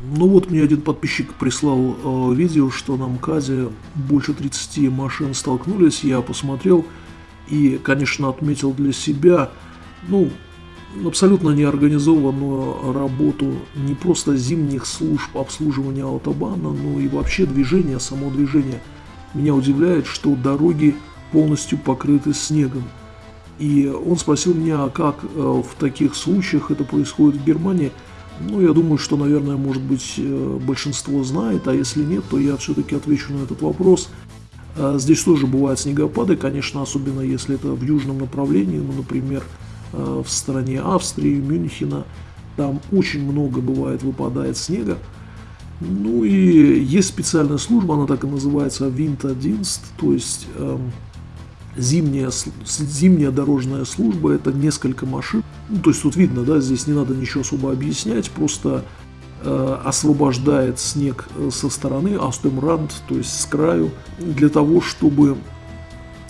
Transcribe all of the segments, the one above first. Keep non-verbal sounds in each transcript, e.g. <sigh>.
Ну вот мне один подписчик прислал э, видео, что на МКАДе больше 30 машин столкнулись, я посмотрел и, конечно, отметил для себя, ну, абсолютно неорганизованную работу не просто зимних служб обслуживания автобана, но и вообще движения, само движение. Меня удивляет, что дороги полностью покрыты снегом. И он спросил меня, а как э, в таких случаях это происходит в Германии – ну, я думаю, что, наверное, может быть, э, большинство знает, а если нет, то я все-таки отвечу на этот вопрос. А, здесь тоже бывают снегопады, конечно, особенно если это в южном направлении, ну, например, э, в стороне Австрии, Мюнхена, там очень много бывает, выпадает снега. Ну и есть специальная служба, она так и называется Winterdienst, то есть эм, зимняя, зимняя дорожная служба, это несколько машин. Ну, то есть тут видно, да, здесь не надо ничего особо объяснять, просто э, освобождает снег э, со стороны, астемранд, то есть с краю, для того, чтобы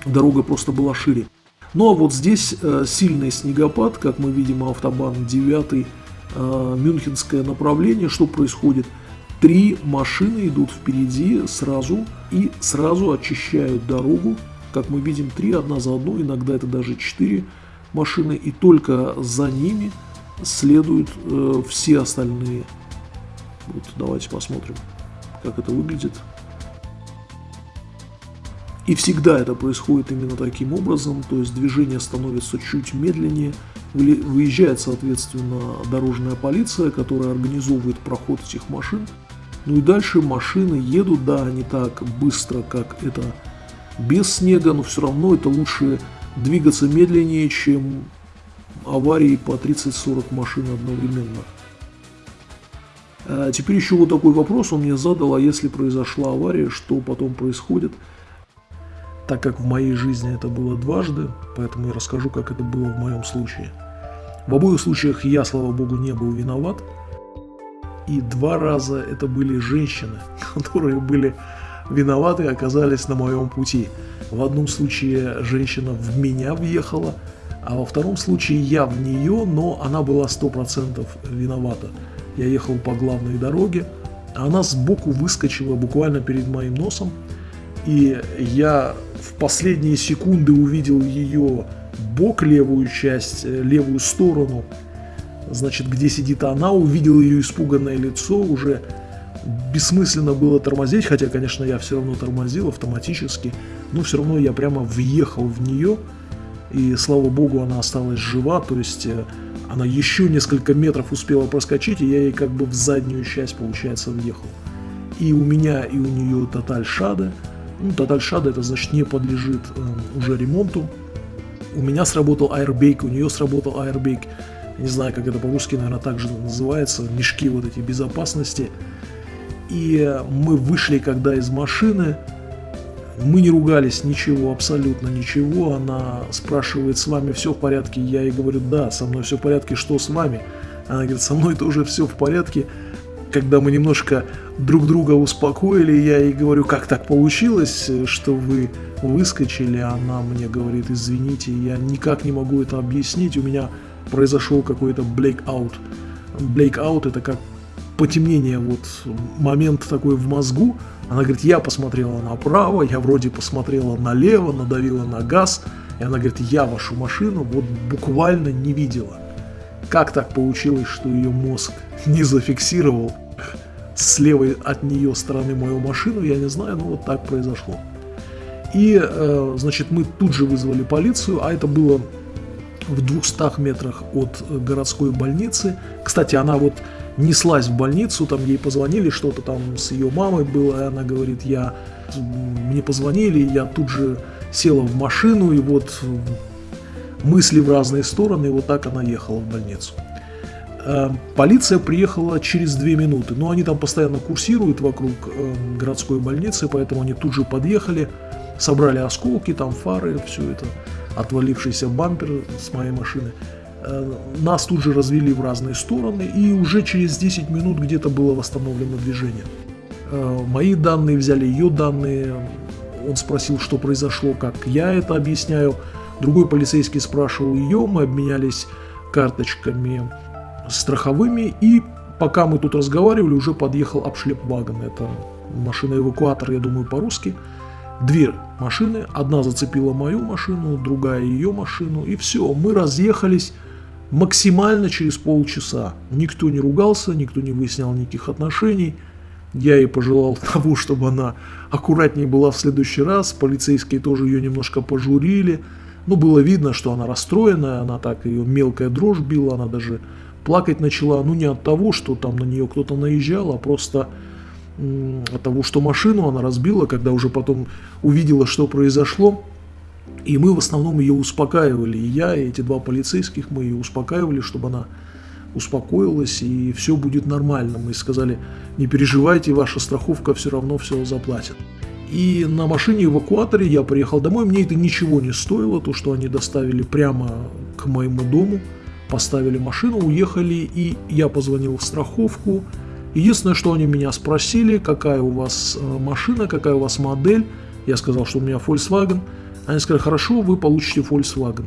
дорога просто была шире. Ну а вот здесь э, сильный снегопад, как мы видим, автобан 9, э, мюнхенское направление, что происходит? Три машины идут впереди сразу и сразу очищают дорогу как мы видим, три одна за одну, иногда это даже четыре машины, и только за ними следуют э, все остальные. Вот давайте посмотрим, как это выглядит. И всегда это происходит именно таким образом, то есть движение становится чуть медленнее, выезжает, соответственно, дорожная полиция, которая организовывает проход этих машин. Ну и дальше машины едут, да, не так быстро, как это без снега, но все равно это лучше двигаться медленнее, чем аварии по 30-40 машин одновременно. А теперь еще вот такой вопрос он мне задал, а если произошла авария, что потом происходит? Так как в моей жизни это было дважды, поэтому я расскажу, как это было в моем случае. В обоих случаях я, слава богу, не был виноват. И два раза это были женщины, <laughs> которые были виноваты оказались на моем пути. В одном случае женщина в меня въехала, а во втором случае я в нее, но она была 100% виновата. Я ехал по главной дороге, а она сбоку выскочила буквально перед моим носом, и я в последние секунды увидел ее бок, левую часть, э, левую сторону, значит, где сидит она, увидел ее испуганное лицо, уже бессмысленно было тормозить, хотя, конечно, я все равно тормозил автоматически, но все равно я прямо въехал в нее, и, слава богу, она осталась жива, то есть э, она еще несколько метров успела проскочить, и я ей как бы в заднюю часть, получается, въехал. И у меня, и у нее тоталь шада. Ну, тоталь шада, это значит не подлежит э, уже ремонту. У меня сработал аэрбейк, у нее сработал аэрбейк. Не знаю, как это по-русски, наверное, так же называется. Мешки вот эти безопасности. И мы вышли, когда из машины, мы не ругались, ничего, абсолютно ничего. Она спрашивает, с вами все в порядке? Я ей говорю, да, со мной все в порядке, что с вами? Она говорит, со мной тоже все в порядке. Когда мы немножко друг друга успокоили, я ей говорю, как так получилось, что вы выскочили? Она мне говорит, извините, я никак не могу это объяснить, у меня произошел какой-то blackout. Blackout это как потемнение, вот момент такой в мозгу. Она говорит, я посмотрела направо, я вроде посмотрела налево, надавила на газ. И она говорит, я вашу машину вот буквально не видела. Как так получилось, что ее мозг <laughs> не зафиксировал с левой от нее стороны мою машину, я не знаю, но вот так произошло. И, э, значит, мы тут же вызвали полицию, а это было в 200 метрах от городской больницы. Кстати, она вот неслась в больницу, там ей позвонили, что-то там с ее мамой было, и она говорит, я, мне позвонили, я тут же села в машину, и вот мысли в разные стороны, и вот так она ехала в больницу. Э, полиция приехала через две минуты, но они там постоянно курсируют вокруг э, городской больницы, поэтому они тут же подъехали, собрали осколки, там фары, все это, отвалившийся бампер с моей машины – нас тут же развели в разные стороны, и уже через 10 минут где-то было восстановлено движение. Э, мои данные взяли ее данные, он спросил, что произошло, как я это объясняю. Другой полицейский спрашивал ее, мы обменялись карточками страховыми, и пока мы тут разговаривали, уже подъехал обшлепвагон. Это машина-эвакуатор, я думаю, по-русски. Две машины, одна зацепила мою машину, другая ее машину, и все, мы разъехались максимально через полчаса. Никто не ругался, никто не выяснял никаких отношений. Я ей пожелал <laughs> того, чтобы она аккуратнее была в следующий раз. Полицейские тоже ее немножко пожурили. Ну, было видно, что она расстроенная, она так, ее мелкая дрожь била, она даже плакать начала. Ну, не от того, что там на нее кто-то наезжал, а просто того, что машину она разбила, когда уже потом увидела, что произошло. И мы в основном ее успокаивали. И я, и эти два полицейских, мы ее успокаивали, чтобы она успокоилась, и все будет нормально. Мы сказали, не переживайте, ваша страховка все равно все заплатит. И на машине эвакуаторе я приехал домой, мне это ничего не стоило, то, что они доставили прямо к моему дому, поставили машину, уехали, и я позвонил в страховку. Единственное, что они меня спросили, какая у вас э, машина, какая у вас модель, я сказал, что у меня Volkswagen. Они сказали, хорошо, вы получите Volkswagen.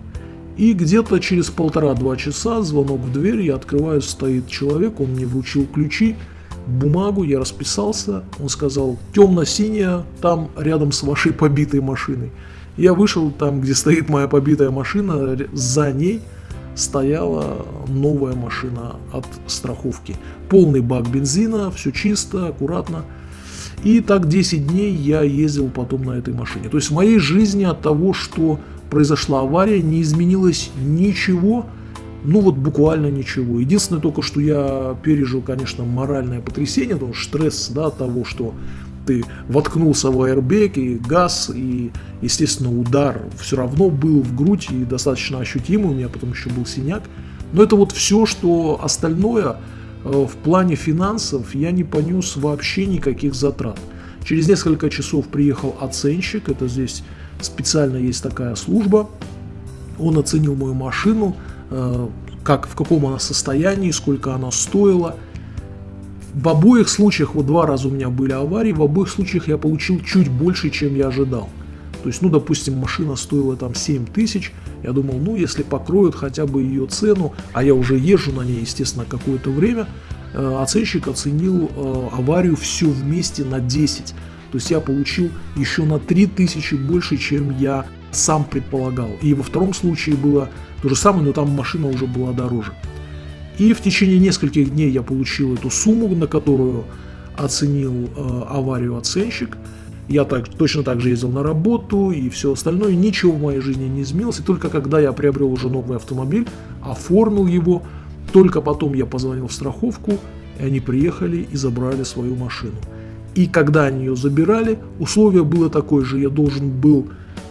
И где-то через полтора-два часа звонок в дверь, я открываю, стоит человек, он мне вручил ключи, бумагу, я расписался, он сказал, темно-синяя, там рядом с вашей побитой машиной. Я вышел там, где стоит моя побитая машина, за ней стояла новая машина от страховки. Полный бак бензина, все чисто, аккуратно. И так 10 дней я ездил потом на этой машине. То есть в моей жизни от того, что произошла авария, не изменилось ничего, ну вот буквально ничего. Единственное только, что я пережил, конечно, моральное потрясение, потому что стресс да, того, что ты воткнулся в аэрбек и газ, и, естественно, удар все равно был в грудь и достаточно ощутимый, у меня потом еще был синяк. Но это вот все, что остальное э, в плане финансов я не понес вообще никаких затрат. Через несколько часов приехал оценщик, это здесь специально есть такая служба. Он оценил мою машину, э, как, в каком она состоянии, сколько она стоила. В обоих случаях, вот два раза у меня были аварии, в обоих случаях я получил чуть больше, чем я ожидал. То есть, ну, допустим, машина стоила там 7 тысяч, я думал, ну, если покроют хотя бы ее цену, а я уже езжу на ней, естественно, какое-то время, э, оценщик оценил э, аварию все вместе на 10. То есть я получил еще на 3000 больше, чем я сам предполагал. И во втором случае было то же самое, но там машина уже была дороже. И в течение нескольких дней я получил эту сумму, на которую оценил э, аварию оценщик. Я так, точно так же ездил на работу и все остальное. Ничего в моей жизни не изменилось. И только когда я приобрел уже новый автомобиль, оформил его, только потом я позвонил в страховку, и они приехали и забрали свою машину. И когда они ее забирали, условие было такое же, я должен был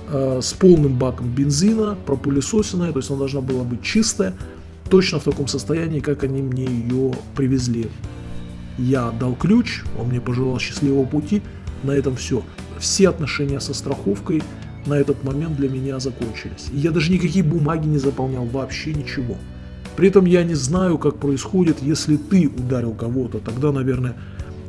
э, с полным баком бензина, пропылесосенная, то есть она должна была быть чистая, точно в таком состоянии, как они мне ее привезли. Я дал ключ, он мне пожелал счастливого пути, на этом все. Все отношения со страховкой на этот момент для меня закончились. Я даже никакие бумаги не заполнял, вообще ничего. При этом я не знаю, как происходит, если ты ударил кого-то, тогда, наверное,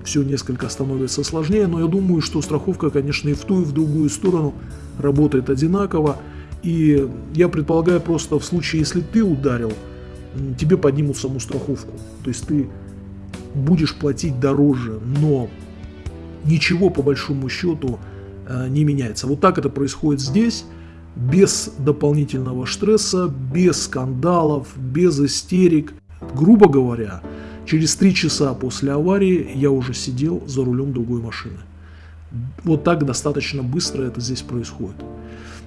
все несколько становится сложнее, но я думаю, что страховка, конечно, и в ту, и в другую сторону работает одинаково. И я предполагаю просто в случае, если ты ударил, тебе поднимут саму страховку. То есть ты будешь платить дороже, но ничего по большому счету э, не меняется. Вот так это происходит здесь, без дополнительного стресса, без скандалов, без истерик. Грубо говоря, Через три часа после аварии я уже сидел за рулем другой машины. Вот так достаточно быстро это здесь происходит.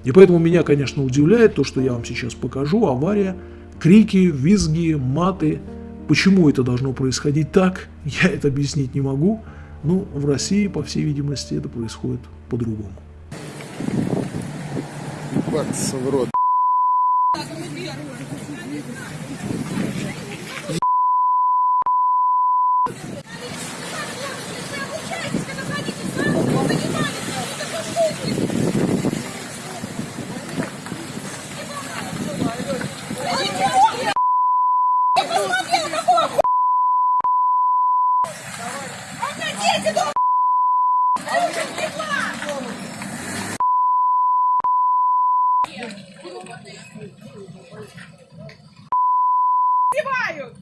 И поэтому меня, конечно, удивляет то, что я вам сейчас покажу. Авария, крики, визги, маты. Почему это должно происходить так, я это объяснить не могу. Но в России, по всей видимости, это происходит по-другому. Ебаться в рот. Сбивают!